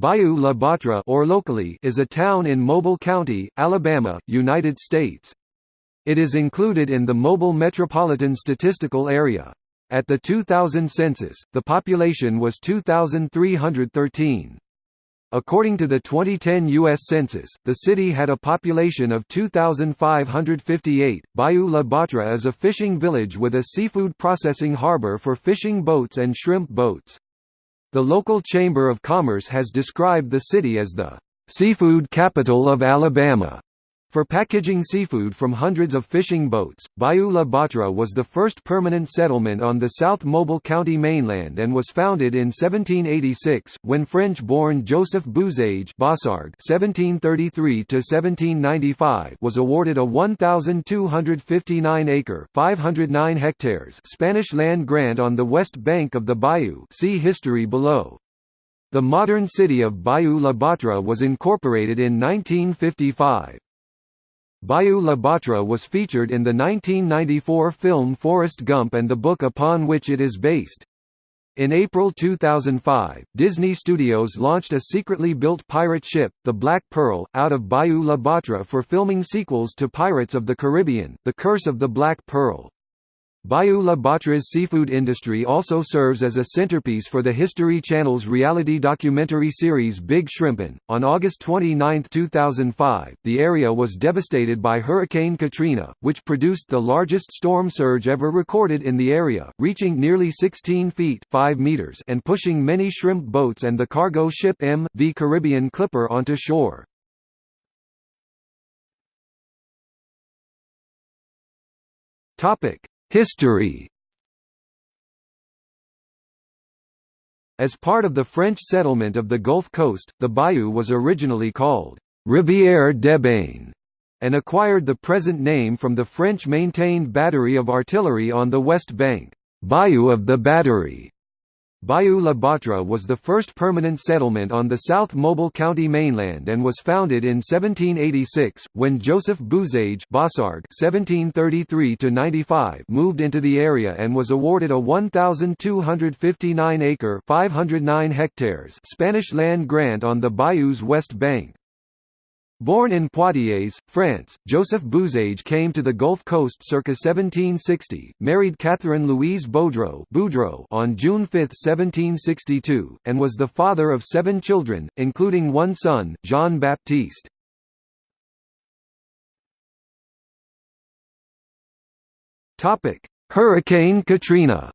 Bayou La Batre or locally is a town in Mobile County, Alabama, United States. It is included in the Mobile Metropolitan Statistical Area. At the 2000 census, the population was 2,313. According to the 2010 U.S. Census, the city had a population of 2,558. Bayou La Batre is a fishing village with a seafood processing harbor for fishing boats and shrimp boats. The local Chamber of Commerce has described the city as the seafood capital of Alabama. For packaging seafood from hundreds of fishing boats, Bayou La Batre was the first permanent settlement on the South Mobile County mainland and was founded in 1786, when French-born Joseph Bosarge (1733–1795) was awarded a 1,259-acre (509 hectares) Spanish land grant on the west bank of the bayou. See history below. The modern city of Bayou La Batre was incorporated in 1955. Bayou La Batre was featured in the 1994 film Forrest Gump and the book upon which it is based. In April 2005, Disney Studios launched a secretly built pirate ship, the Black Pearl, out of Bayou La Batre for filming sequels to Pirates of the Caribbean, The Curse of the Black Pearl. Bayou La Batre's seafood industry also serves as a centerpiece for the History Channel's reality documentary series Big Shrimpin'. On August 29, 2005, the area was devastated by Hurricane Katrina, which produced the largest storm surge ever recorded in the area, reaching nearly 16 feet 5 meters and pushing many shrimp boats and the cargo ship M.V. Caribbean Clipper onto shore. Topic: History As part of the French settlement of the Gulf Coast, the bayou was originally called Rivière d'Ébène and acquired the present name from the French-maintained battery of artillery on the west bank, Bayou of the Battery. Bayou La Batre was the first permanent settlement on the South Mobile County mainland and was founded in 1786, when Joseph Bosarge (1733–95) moved into the area and was awarded a 1,259-acre (509 hectares) Spanish land grant on the bayou's west bank. Born in Poitiers, France, Joseph Bosarge came to the Gulf Coast circa 1760, married Catherine Louise Boudreau Boudreau on June 5, 1762, and was the father of seven children, including one son, Jean-Baptiste. Hurricane Katrina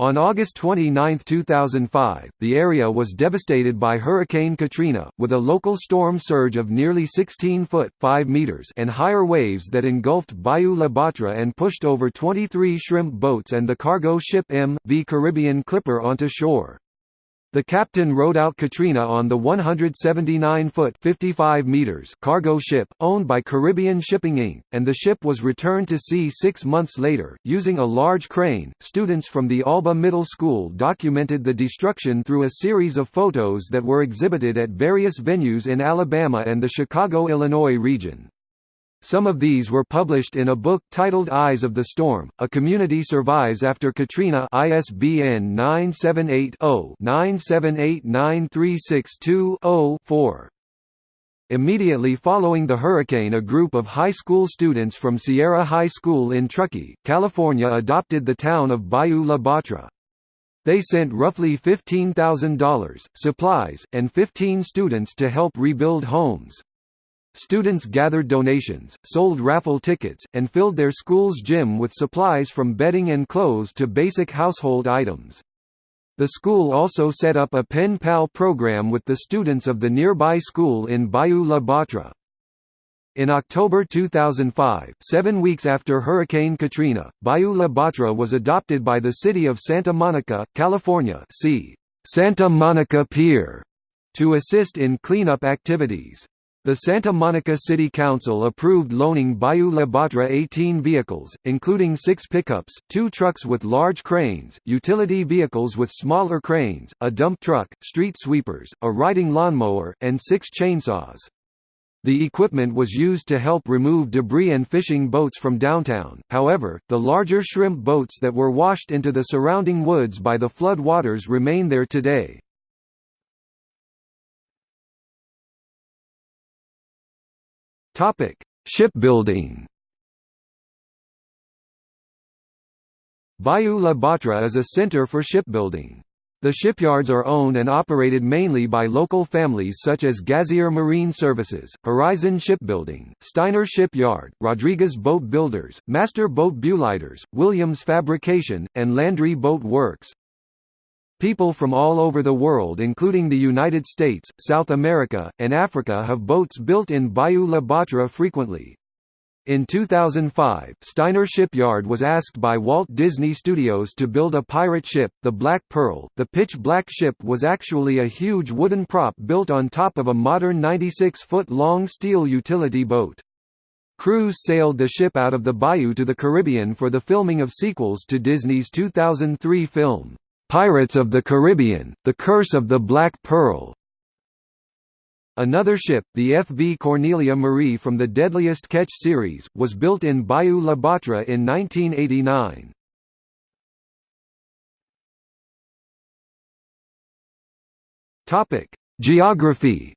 On August 29, 2005, the area was devastated by Hurricane Katrina, with a local storm surge of nearly 16 foot 5 meters and higher waves that engulfed Bayou La Batre and pushed over 23 shrimp boats and the cargo ship M.V. Caribbean Clipper onto shore. The captain rode out Katrina on the 179-foot (55 meters) cargo ship, owned by Caribbean Shipping Inc., and the ship was returned to sea six months later, using a large crane. Students from the Alba Middle School documented the destruction through a series of photos that were exhibited at various venues in Alabama and the Chicago-Illinois region. Some of these were published in a book titled Eyes of the Storm, A Community Survives After Katrina ISBN 978-0-9789362-0-4. Immediately following the hurricane a group of high school students from Sierra High School in Truckee, California adopted the town of Bayou La Batre. They sent roughly $15,000, supplies, and 15 students to help rebuild homes. Students gathered donations, sold raffle tickets, and filled their school's gym with supplies from bedding and clothes to basic household items. The school also set up a pen pal program with the students of the nearby school in Bayou La Batre. In October 2005, seven weeks after Hurricane Katrina, Bayou La Batre was adopted by the city of Santa Monica, California see Santa Monica Pier to assist in cleanup activities. The Santa Monica City Council approved loaning Bayou La Batre 18 vehicles, including six pickups, two trucks with large cranes, utility vehicles with smaller cranes, a dump truck, street sweepers, a riding lawnmower, and six chainsaws. The equipment was used to help remove debris and fishing boats from downtown, however, the larger shrimp boats that were washed into the surrounding woods by the flood waters remain there today. Shipbuilding Bayou La Batre is a center for shipbuilding. The shipyards are owned and operated mainly by local families such as Gazier Marine Services, Horizon Shipbuilding, Steiner Shipyard, Rodriguez Boat Builders, Master Boat Builders, Williams Fabrication, and Landry Boat Works. People from all over the world including the United States, South America, and Africa have boats built in Bayou La Batre frequently. In 2005, Steiner Shipyard was asked by Walt Disney Studios to build a pirate ship, the Black Pearl. The pitch black ship was actually a huge wooden prop built on top of a modern 96-foot-long steel utility boat. Crews sailed the ship out of the bayou to the Caribbean for the filming of sequels to Disney's 2003 film, Pirates of the Caribbean, The Curse of the Black Pearl. Another ship, the FV Cornelia Marie from the Deadliest Catch series, was built in Bayou La Batre in 1989. Geography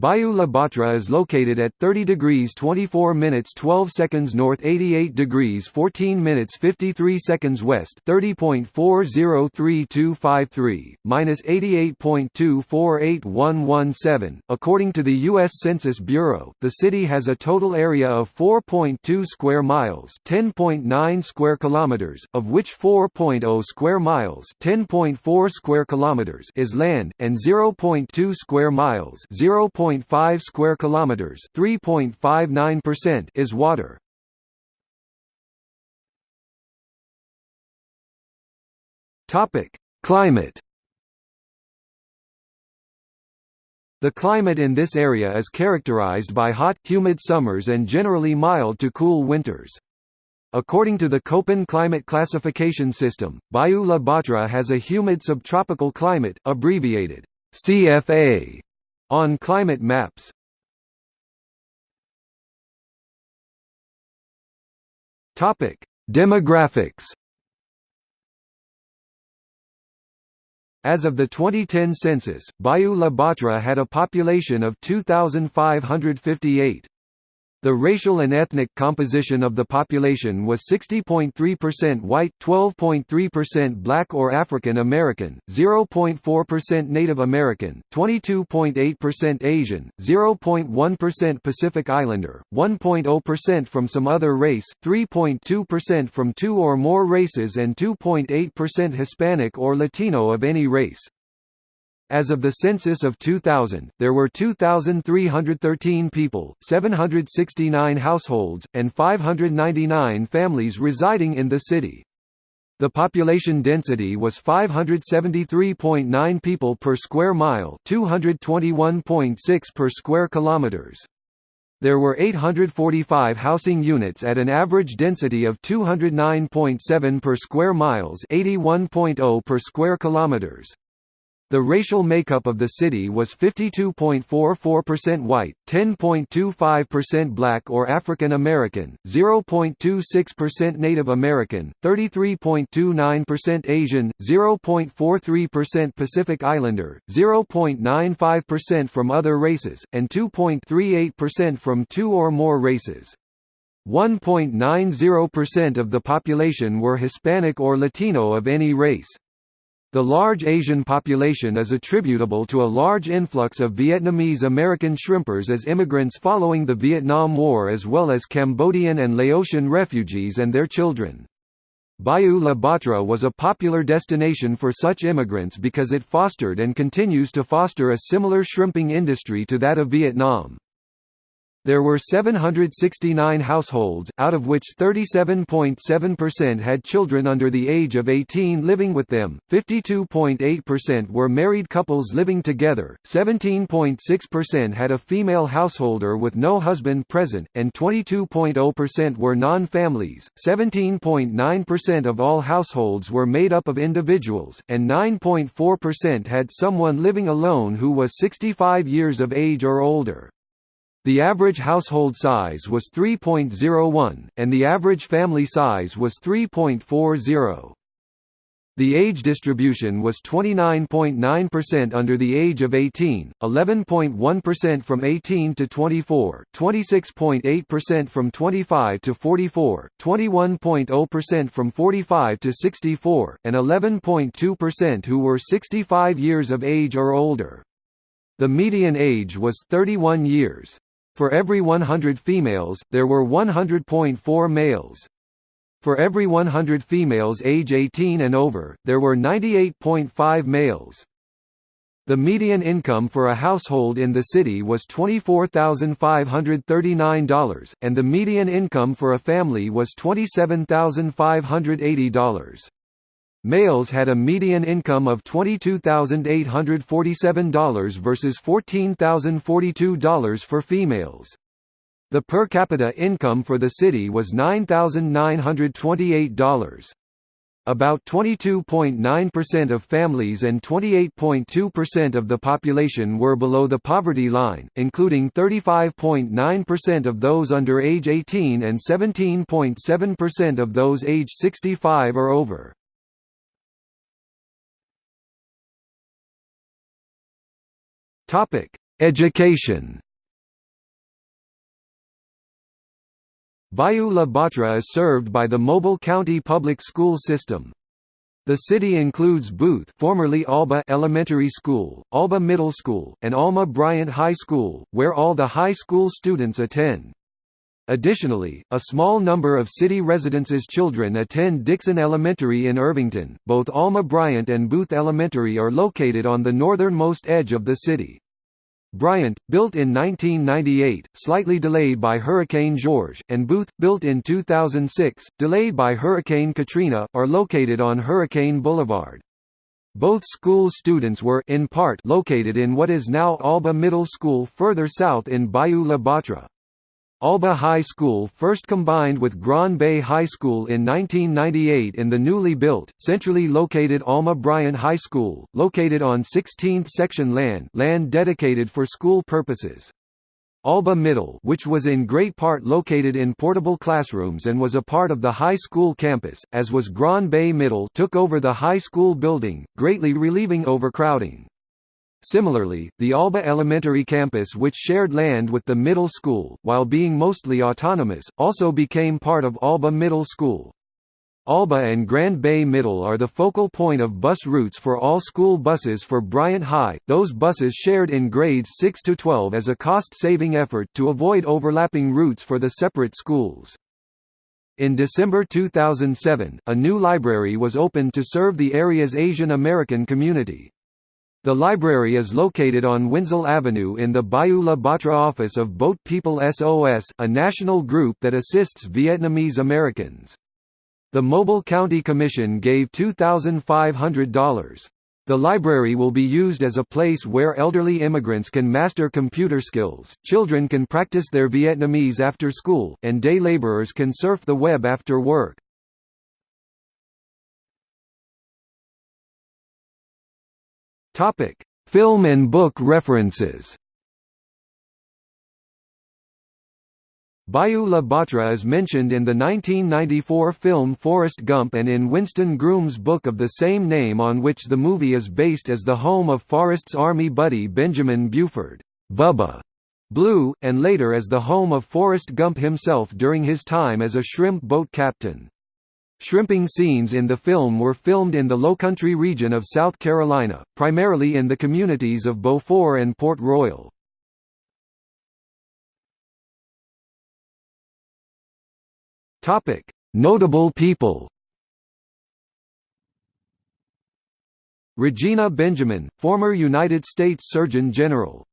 Bayou La Batre is located at 30 degrees 24 minutes 12 seconds north 88 degrees 14 minutes 53 seconds west 30.403253, minus 88.248117. According to the U.S. Census Bureau, the city has a total area of 4.2 square miles 10.9 square kilometers, of which 4.0 square miles 10.4 square kilometers is land, and 0.2 square miles 0. 0.5 square kilometers, 3.59% is water. Topic: Climate The climate in this area is characterized by hot, humid summers and generally mild to cool winters. According to the Köppen climate classification system, Bayou La Batre has a humid subtropical climate, abbreviated CFA, on climate maps Topic: Demographics. As of the 2010 census, Bayou La Batre had a population of 2,558. The racial and ethnic composition of the population was 60.3% white, 12.3% black or African American, 0.4% Native American, 22.8% Asian, 0.1% Pacific Islander, 1.0% from some other race, 3.2% from two or more races and 2.8% Hispanic or Latino of any race. As of the census of 2000, there were 2,313 people, 769 households, and 599 families residing in the city. The population density was 573.9 people per square mile, 221.6 per square kilometers. There were 845 housing units at an average density of 209.7 per square miles, 81.0 per square kilometers. The racial makeup of the city was 52.44% white, 10.25% black or African American, 0.26% Native American, 33.29% Asian, 0.43% Pacific Islander, 0.95% from other races, and 2.38% from two or more races. 1.90% of the population were Hispanic or Latino of any race. The large Asian population is attributable to a large influx of Vietnamese American shrimpers as immigrants following the Vietnam War as well as Cambodian and Laotian refugees and their children. Bayou La Batre was a popular destination for such immigrants because it fostered and continues to foster a similar shrimping industry to that of Vietnam. There were 769 households, out of which 37.7% had children under the age of 18 living with them, 52.8% were married couples living together, 17.6% had a female householder with no husband present, and 22.0% were non-families. 17.9% of all households were made up of individuals, and 9.4% had someone living alone who was 65 years of age or older. The average household size was 3.01, and the average family size was 3.40. The age distribution was 29.9% under the age of 18, 11.1% from 18 to 24, 26.8% from 25 to 44, 21.0% from 45 to 64, and 11.2% who were 65 years of age or older. The median age was 31 years. For every 100 females, there were 100.4 males. For every 100 females age 18 and over, there were 98.5 males. The median income for a household in the city was $24,539, and the median income for a family was $27,580. Males had a median income of $22,847 versus $14,042 for females. The per capita income for the city was $9,928. About 22.9% of families and 28.2% of the population were below the poverty line, including 35.9% of those under age 18 and 17.7% of those age 65 or over. Topic: Education. Bayou La Batre is served by the Mobile County Public School System. The city includes Booth formerly Alba Elementary School, Alba Middle School, and Alma Bryant High School, where all the high school students attend. Additionally, a small number of city residences' children attend Dixon Elementary in Irvington. Both Alma Bryant and Booth Elementary are located on the northernmost edge of the city. Bryant, built in 1998, slightly delayed by Hurricane George, and Booth, built in 2006, delayed by Hurricane Katrina, are located on Hurricane Boulevard. Both school students were in part located in what is now Alba Middle School further south in Bayou La Batre. Alba High School first combined with Grand Bay High School in 1998 in the newly built, centrally located Alma Bryant High School, located on 16th section land land dedicated for school purposes. Alba Middle which was in great part located in portable classrooms and was a part of the high school campus, as was Grand Bay Middle took over the high school building, greatly relieving overcrowding. Similarly, the Alba Elementary campus which shared land with the middle school, while being mostly autonomous, also became part of Alba Middle School. Alba and Grand Bay Middle are the focal point of bus routes for all school buses for Bryant High, those buses shared in grades 6 to 12 as a cost-saving effort to avoid overlapping routes for the separate schools. In December 2007, a new library was opened to serve the area's Asian American community. The library is located on Wenzel Avenue in the Bayou La Batre office of Boat People SOS a national group that assists Vietnamese Americans. The Mobile County Commission gave $2,500. The library will be used as a place where elderly immigrants can master computer skills, children can practice their Vietnamese after school, and day laborers can surf the web after work. Topic: Film and book references. Bayou La Batre is mentioned in the 1994 film Forrest Gump and in Winston Groom's book of the same name on which the movie is based as the home of Forrest's army buddy Benjamin Buford Bubba Blue, and later as the home of Forrest Gump himself during his time as a shrimp boat captain. Shrimping scenes in the film were filmed in the Lowcountry region of South Carolina, primarily in the communities of Beaufort and Port Royal. Notable people Regina Benjamin, former United States Surgeon General.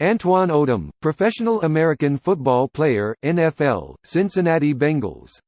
Antwan Odom, professional American football player, NFL, Cincinnati Bengals